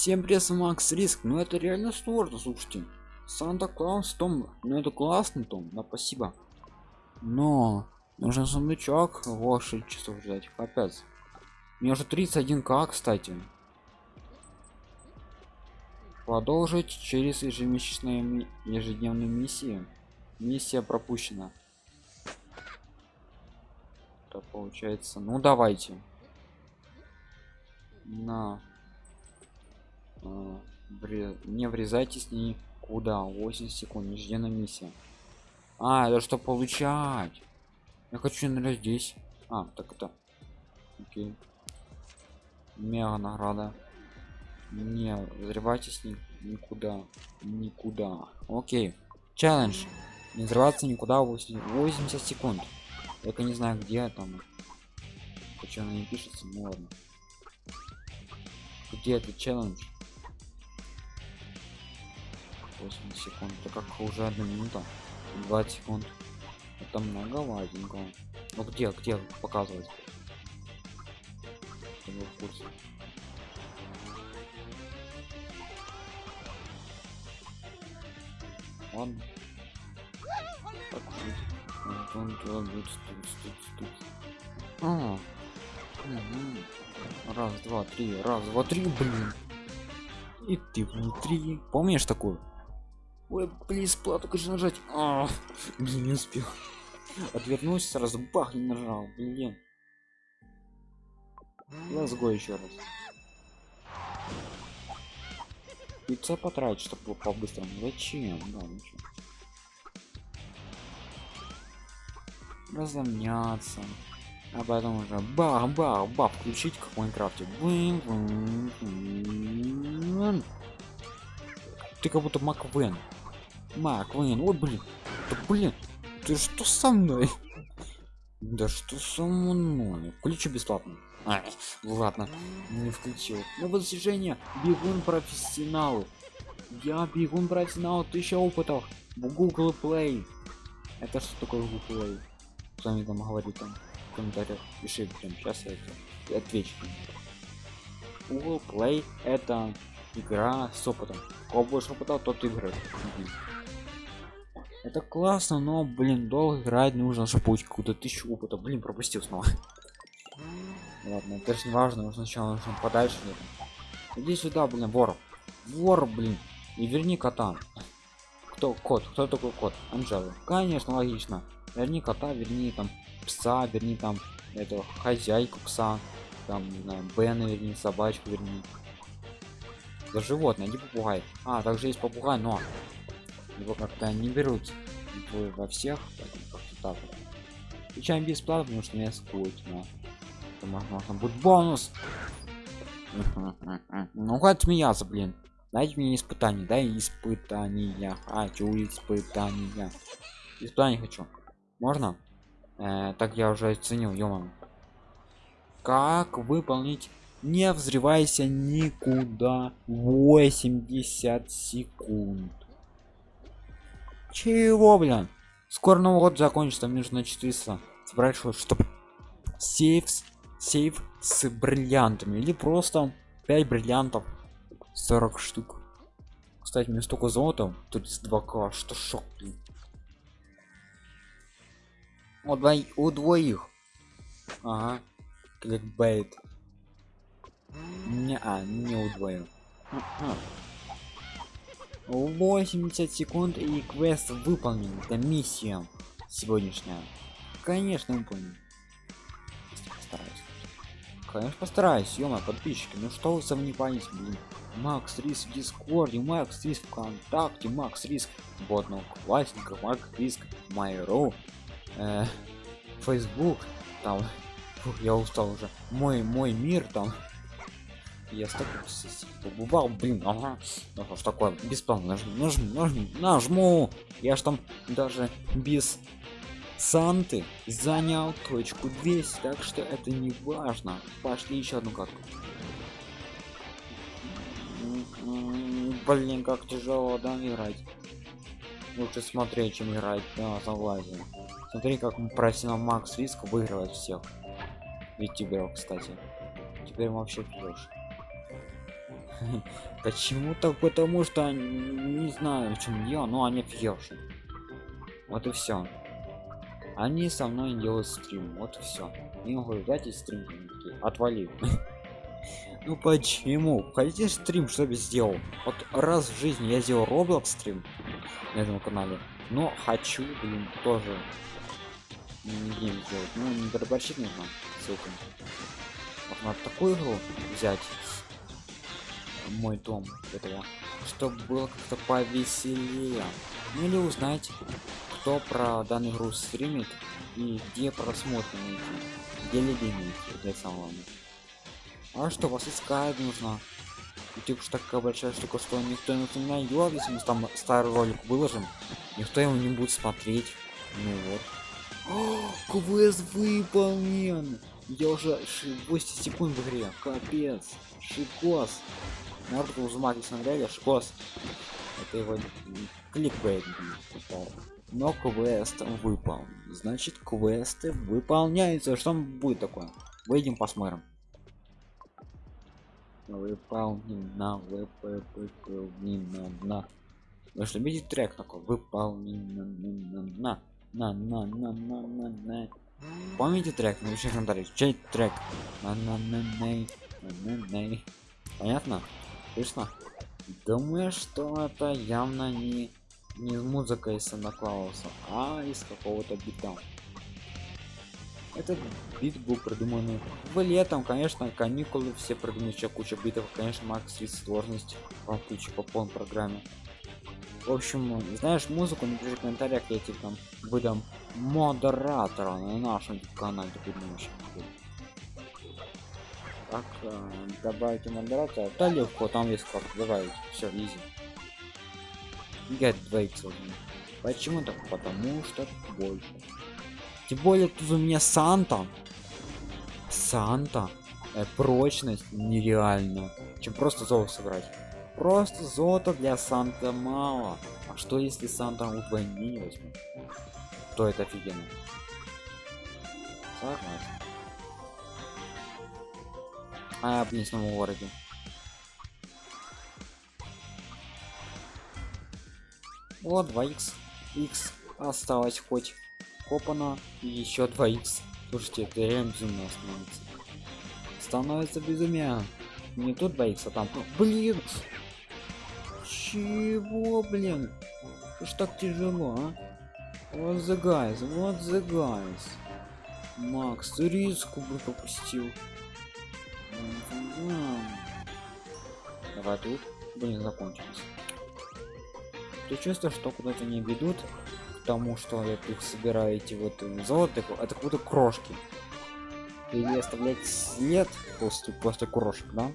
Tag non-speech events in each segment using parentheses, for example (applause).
Всем привет, Макс Риск. Ну это реально сложно, слушайте. Санта Клаус Том, ну это классно, Том, да спасибо. Но нужен сундучок, во 6 часов ждать, капец. У меня уже 31к, кстати. Продолжить через ежемесячные ежедневные миссии. Миссия пропущена. Это получается. Ну давайте. На. А, не врезайтесь никуда. 8 секунд. Ежедневная миссия. А, это что получать? Я хочу, наверное, здесь. А, так это. Окей. Мега награда не взрывайтесь ни, никуда никуда окей челлендж не взрываться никуда 80 секунд только не знаю где там почему не пишется ну ладно где этот челлендж 80 секунд. Это как уже одна минута. 20 секунд. Это много ладненько ну где где показывать? Ладно. Так а, раз два три раз два три блин. И ты внутри. Помнишь такую ой плиз плату конечно нажать. А, блин не успел. Отвернулся сразу бах не нажал. Блин. Go еще раз. Яйца потратить чтобы по-быстрому. Зачем? Да ничего. Разомняться. А потом уже бах бах бах включить как в майнкрафте. Ты как будто маквен маквен вот блин да блин ты что со мной? Да что со мной? Включи бесплатно. А, ладно не включил. Но достижение бегун профессионал я бегун профессионал тысяча опытов. В google play. Это что такое google play? Кто мне там говорит там в комментариях пиши прям сейчас я это отвечу. Google play это игра с опытом. Кого больше опыта тот играет это классно но блин долго играть нужно чтобы получить какую-то тысячу опыта. Блин пропустил снова. Ладно это же не важно сначала нужно подальше иди сюда блин вор. Вор блин. И верни кота. Кто? Кот. Кто такой кот? Анжела. Конечно логично. Верни кота верни там пса верни там эту хозяйку пса. Там не знаю бена верни собачку верни. За животное не попугай. А также есть попугай но его как-то не берут во всех так включаем бесплатно потому что меня скучно можно будет бонус. (laughs) Ну хватит смеяться блин. Дайте мне испытание дай испытания. Хочу испытания. Испытание хочу. Можно? Э, так я уже оценил ё как выполнить не взрывайся никуда 80 секунд чего блин? Скоро новый год закончится мне нужно 400 собрать чтобы сейфс сейф с бриллиантами. Или просто 5 бриллиантов. 40 штук. Кстати мне столько золота. Тут 2к что шок блин. у, двоих, у двоих. Ага. Кликбейт. Не а не у двоих 80 секунд и квест выполнен. Это миссия сегодняшняя. Конечно выполнен конечно постараюсь ё подписчики. Ну что вы сомневаетесь блин? Макс риск в дискорде макс риск вконтакте макс риск в одноклассниках макс риск майру э, facebook там Фух, я устал уже. Мой мой мир там я столько побывал блин ага ну что ж такое бесплатно нажму нажму нажму нажму я ж там даже без санты занял точку 200 так что это не важно. Пошли еще одну карту блин как тяжело да играть. Лучше смотреть чем играть да согласен смотри как профессионал макс риск выигрывает всех. Ведь тебя кстати. Теперь вообще пьешь (laughs) Почему-то потому что не знаю, в чем я, но они офигевшие. Вот и все. Они со мной делают стрим, вот и все. Не могу взять и стрим отвали. (laughs) Ну почему? Хотите стрим, чтобы сделал? Вот раз в жизни я сделал Roblox стрим на этом канале, но хочу, блин, тоже не сделать. Ну, не дроборщик нужно ссылка. Можно такую игру взять мой дом этого, чтобы было как-то повеселее. Ну или узнать, кто про данную игру стримит и где просмотры найти, где найти для самого. А что вас искать нужно? Типа что такая большая штука, что никто не найдет, если мы там старый ролик выложим, никто его не будет смотреть. Ну вот. О, квест выполнен! Я уже 8 секунд в игре. Капец. Шикос. Народ узмаки смотрели, шикос. Это его кликбейт. Но квест выпал. Значит, квесты выполняются. Что будет такое? Выйдем посмотрим. Выполнено, выполнено, на. Вы что, видите трек такой? Выполнено, на, на, на, на, на, на, на. Помните трек? Напишите комментарий. Чей трек? На, на, на, на, на, на. Понятно? Слышно? Думаю, что это явно не не музыка из Санта Клауса, а из какого-то бита. Этот бит был придуман в летом, конечно, каникулы, все придумали еще куча битов, конечно, Макс есть сложность по куче по полной программе. В общем, знаешь музыку, напиши в комментариях, я тебе там выдам модератора на нашем канале, думаешь. Так, э, добавить модератора, да легко, там есть как добавить, все, изи. Get двоится Почему так? Потому что больше. Тем более тут у меня Санта. Санта. Э, прочность нереально. Чем просто золото сыграть. Просто золото для Санта мало. А что если Санта удвойнение возьму? То это офигенно. Согласен. А, в городе. Вот 2х. X осталось хоть копано и еще 2х. Слушайте, это реально безумно становится. Становится безумие. Не тут 2х, а там. Блин! Чего, блин? Что ж так тяжело, а? Вот the guys, вот the guys. Макс, риску бы пропустил. Давай тут. Блин, закончилось. Ты чувствуешь, что куда-то не ведут к тому, что я тут собираю эти вот золото, это как будто крошки. Или оставлять след после, после крошек, да?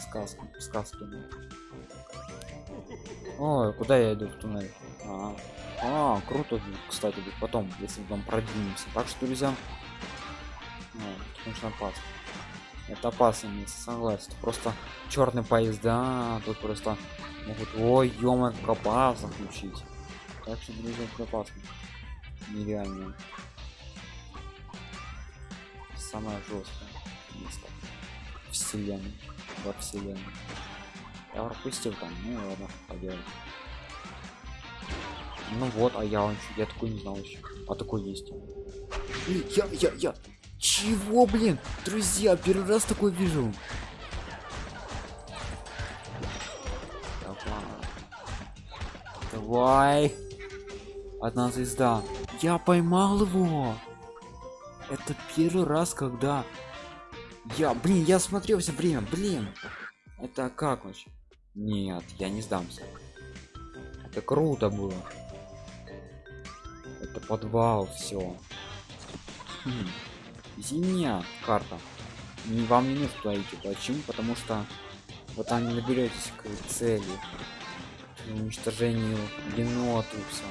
Сказка, сказки. Ой, куда я иду в туннель? А, а круто, кстати, потом, если там продвинемся. Так что, друзья, ну, конечно, опасно. Это опасно, не согласен. Просто черный поезда, тут просто могут ой ё копаться включить так что друзья копаться нереально. Самое жесткое место. Вселенной во вселенной. Я пропустил там ну ладно поделать ну вот а я он я такой не знал еще а такой есть. Я я я чего блин друзья первый раз такой вижу Давай. Одна звезда. Я поймал его. Это первый раз, когда я, блин, я смотрел все время, блин. Это как вообще? Нет, я не сдамся. Это круто было. Это подвал, все. Хм. Зимняя карта. Не вам не нужно туда идти. Почему? Потому что вот там не наберетесь к цели. Уничтожению генотуса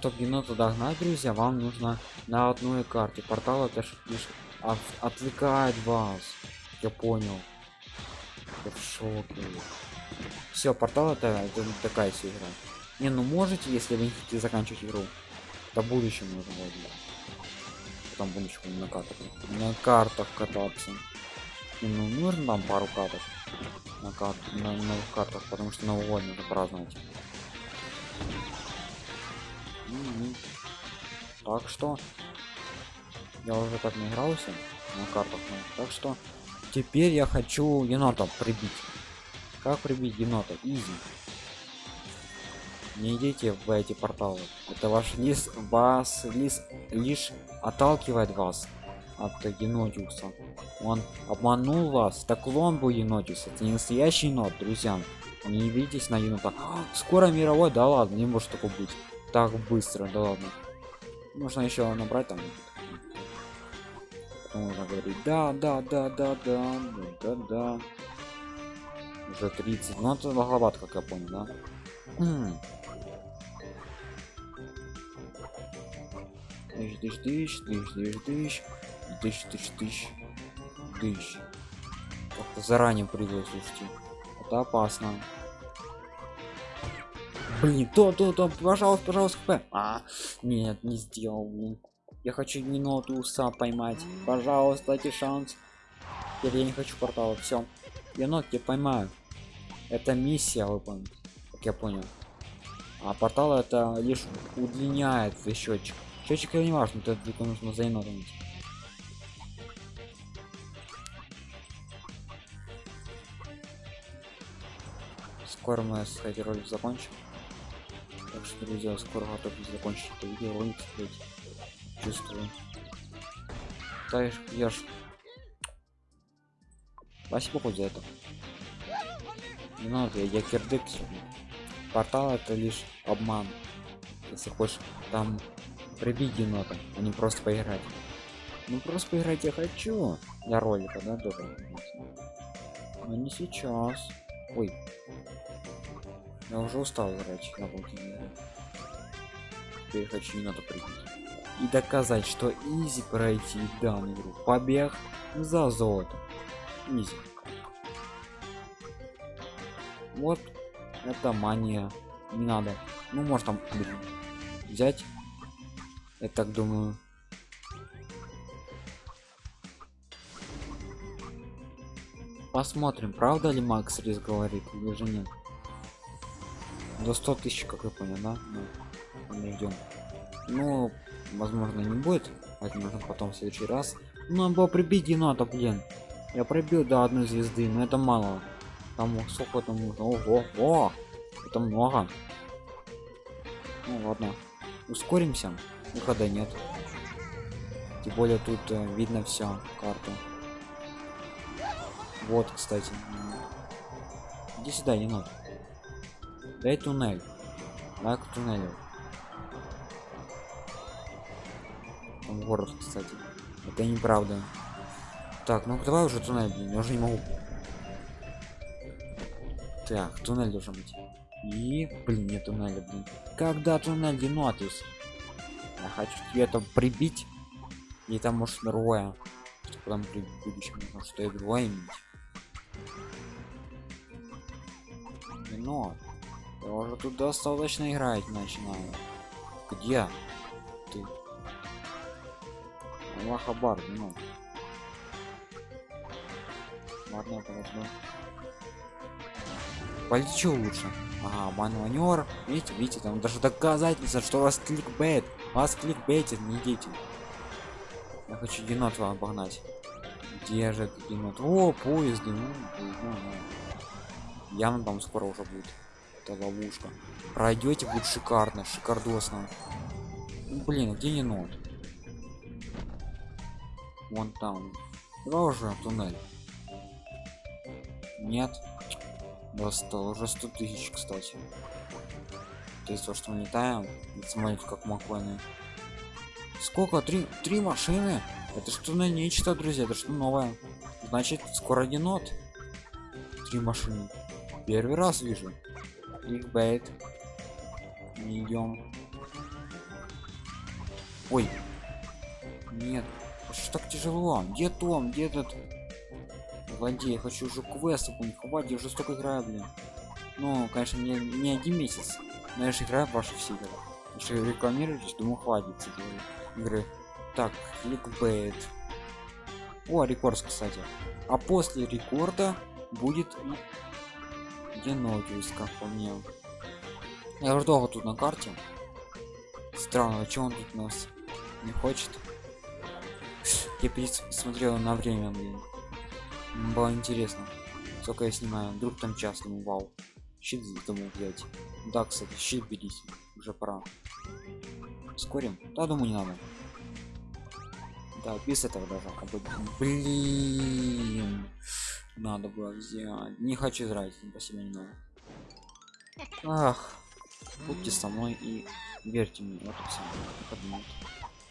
чтобы геноту догнать друзья вам нужно на одной карте. Портал это лишь от, отвлекает вас. Я понял. Я в шоке. Все портал это, это такая игра. Не ну можете если вы не хотите заканчивать игру. До будущего нужно вводить потом будущего на картах на картах кататься ну, нужно там пару картов на, карт, на новых картах, потому что Новый год нужно праздновать. М-м. Так что я уже так не игрался на картах, ну, так что теперь я хочу енота прибить. Как прибить енота? Изи. Не идите в эти порталы. Это ваш лис вас лис лишь отталкивает вас от енотиуса. Он обманул вас. Так он был енотиус. Это не настоящий енот, друзья. Не видитесь на енота. Скоро мировой, да ладно, не может такого быть. Так быстро, да ладно. Можно еще набрать там. можно говорить, да, да, да, да, да, да, да. Уже 30. Ну это многовато, как я понял, да? Тысяч, тысяч, тысяч, тысяч, тысяч, тысяч тысяч тысяч тысяч тысяч как-то заранее прыгаю слушайте. Это опасно. Блин то то то пожалуйста пожалуйста хп а нет не сделал блин. Я хочу минуту уса поймать. Пожалуйста дайте шанс. Теперь я не хочу портала все я ногти поймаю. Это миссия выполнить как я понял. А портал это лишь удлиняет счетчик счетчик не важно это только нужно за енотом скоро мы с этой ролик закончим. Так что друзья скоро готов закончить это видео. Ролик смотреть чувствую. Да ж спасибо хоть за это. Не надо я, я кирдык портал это лишь обман. Если хочешь там прибить енота а не просто поиграть ну просто поиграть я хочу для ролика да тоже но не сейчас ой я уже устал играть на полтине. Теперь хочу надо прыгать. И доказать, что изи пройти данную игру. Побег за золото. Изи. Вот это мания. Не надо. Ну, может там блин, взять. Я так думаю. Посмотрим, правда ли Макс Рис говорит или же нет. До 100 тысяч как я понял да? Ну, ждем. Ну возможно не будет. Возможно потом в следующий раз. Ну надо было прибить енота блин. Я пробил до одной звезды но это мало. Там сколько там нужно ого о это много. Ну ладно. Ускоримся выхода нет. Тем более тут э, видно все карту вот кстати. Иди сюда енот дай туннель. Да к туннелю. Там город кстати. Это неправда. Так ну давай уже туннель блин я уже не могу. Так туннель должен быть. И блин нет туннеля блин. Когда туннель динотис я хочу тебе это прибить и там может другое потом при будущем что и другое иметь но я уже тут достаточно играть начинаю. Где? Ты? Аллахабар, ну. Ладно, подожду. Полечу лучше. Ага, маневр. Видите, видите, там даже доказательство, что вас кликбейт. Вас кликбейтит, не идите. Я хочу енот обогнать. Где же енот? О, поезды. Ну, ну, ну. Явно там скоро уже будет это ловушка пройдете будет шикарно шикардосно ну, блин где не нот вон там давай уже туннель нет достал уже 100 тысяч кстати. То есть то что мы летаем смотрите как маконы сколько? Три три машины? Это что на нечто друзья? Это что новое? Значит скоро енот три машины. Первый раз вижу. Кликбейт не идем ой. Нет. Что так тяжело? Где том? Где этот злодей хочу уже квест не хватит уже столько играю блин ну конечно не, не один месяц но я же играю в ваши все игры если рекламируетесь думаю хватит игры так кликбейт о рекорд кстати а после рекорда будет Енотиус, как по мне. Я уже долго тут на карте. Странно, что он тут нас не хочет? Я смотрел на время, блин. Было интересно. Сколько я снимаю. Вдруг там час, ну вау. Щит думал взять. Да, кстати, щит берите. Уже пора. Скорим? Да, думаю, не надо. Да, без этого даже. Блин. Надо было взять. Не хочу играть, спасибо не надо. Ах. Будьте со мной и верьте мне. Вот и все.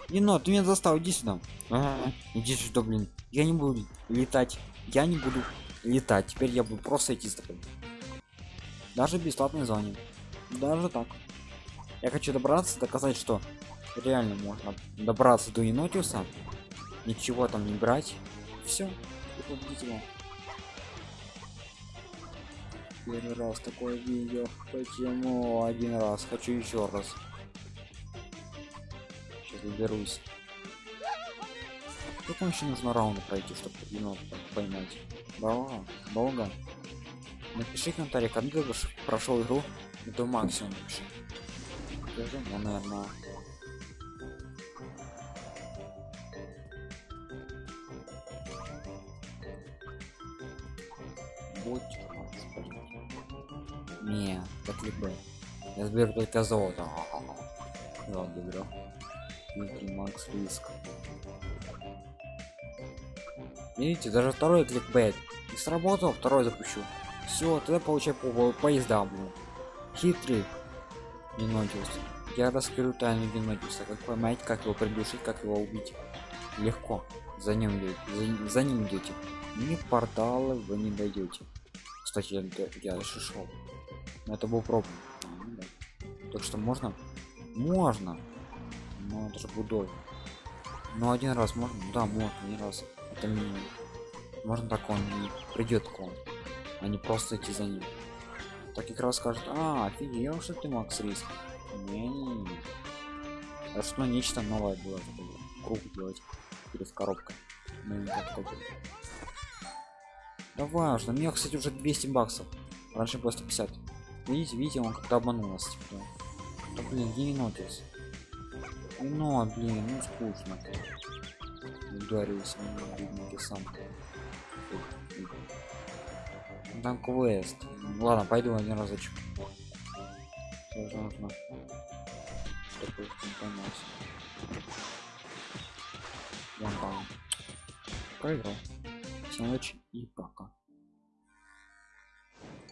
Не, но ты меня застал, иди сюда. А, иди сюда, блин. Я не буду летать. Я не буду летать. Теперь я буду просто идти с тобой. Даже бесплатной зоне. Даже так. Я хочу добраться, доказать, что реально можно добраться до Енотиуса. Ничего там не брать. Все. Первый раз такое видео. Почему один раз? Хочу еще раз. Сейчас доберусь. Сколько еще нужно раунда пройти, чтобы енот поймать? Долго? Долго? Напиши комментарий, когда ты прошел игру до максимума. Скажи, ну, наверное. Не, так либо. Я сберу только золото. Ладно, беру. Макс риск. Видите, даже второй кликбейт. Не сработал, второй запущу. Все, тогда получай по поезда, блин. Хитрый. Генотиус. Я раскрою тайну Генотиуса. Как поймать, как его придушить, как его убить. Легко. За ним за, за ним идете. Ни порталы вы не дойдете. Кстати, я, я, я шел. Но это был пробный. А, ну. Так что можно? Можно. Но это же будой. Но один раз можно? Да, можно, один раз. Это минимум. Можно так он не придет к вам а не просто идти за ним. Так как раз скажет а офигел что ты макс риск? Не, не, не. а что нечто новое было круг делать перед коробкой ну, да важно мне кстати уже 200 баксов раньше было 150 видите видите он как-то обманул нас типа. да блин не нотис но блин ну скучно ударился на сам там квест. Ладно, пойду один разочек. Нужно. Там. Проиграл. Всем удачи и пока.